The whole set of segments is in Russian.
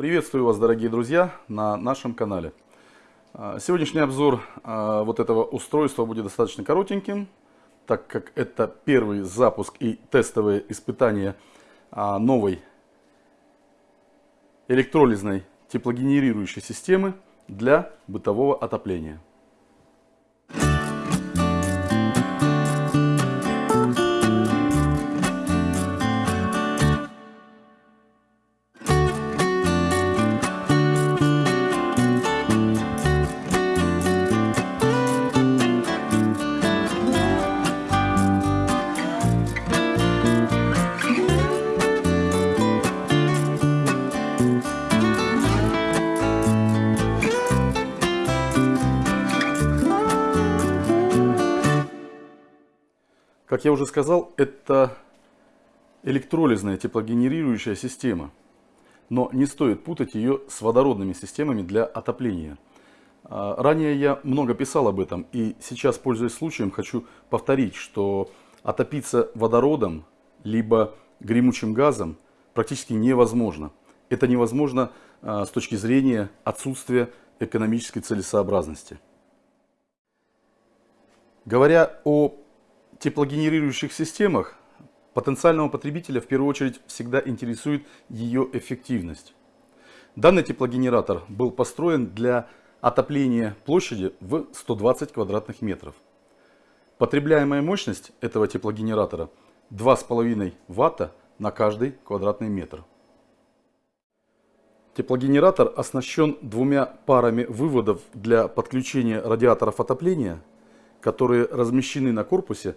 Приветствую вас, дорогие друзья, на нашем канале. А, сегодняшний обзор а, вот этого устройства будет достаточно коротеньким, так как это первый запуск и тестовые испытания а, новой электролизной теплогенерирующей системы для бытового отопления. Как я уже сказал, это электролизная теплогенерирующая система. Но не стоит путать ее с водородными системами для отопления. А, ранее я много писал об этом и сейчас, пользуясь случаем, хочу повторить, что отопиться водородом либо гремучим газом практически невозможно. Это невозможно а, с точки зрения отсутствия экономической целесообразности. Говоря о теплогенерирующих системах потенциального потребителя в первую очередь всегда интересует ее эффективность. Данный теплогенератор был построен для отопления площади в 120 квадратных метров. Потребляемая мощность этого теплогенератора 2,5 Ватта на каждый квадратный метр. Теплогенератор оснащен двумя парами выводов для подключения радиаторов отопления, которые размещены на корпусе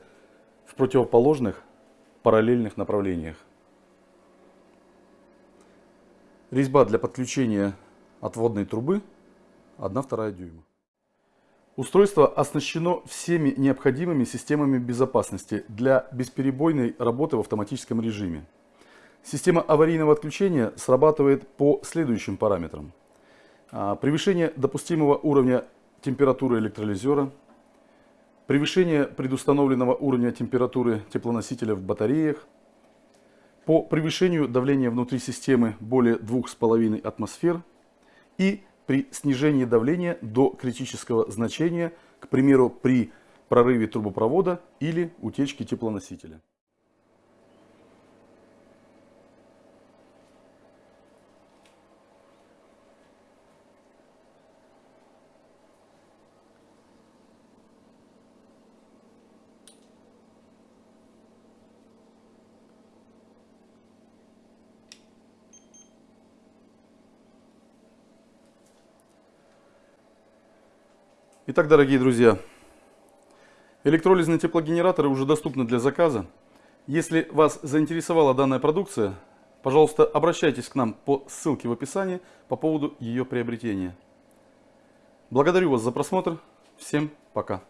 в противоположных параллельных направлениях. Резьба для подключения отводной трубы 1,2 дюйма. Устройство оснащено всеми необходимыми системами безопасности для бесперебойной работы в автоматическом режиме. Система аварийного отключения срабатывает по следующим параметрам. А, превышение допустимого уровня температуры электролизера – превышение предустановленного уровня температуры теплоносителя в батареях, по превышению давления внутри системы более 2,5 атмосфер и при снижении давления до критического значения, к примеру, при прорыве трубопровода или утечке теплоносителя. Итак, дорогие друзья, электролизные теплогенераторы уже доступны для заказа. Если вас заинтересовала данная продукция, пожалуйста, обращайтесь к нам по ссылке в описании по поводу ее приобретения. Благодарю вас за просмотр. Всем пока.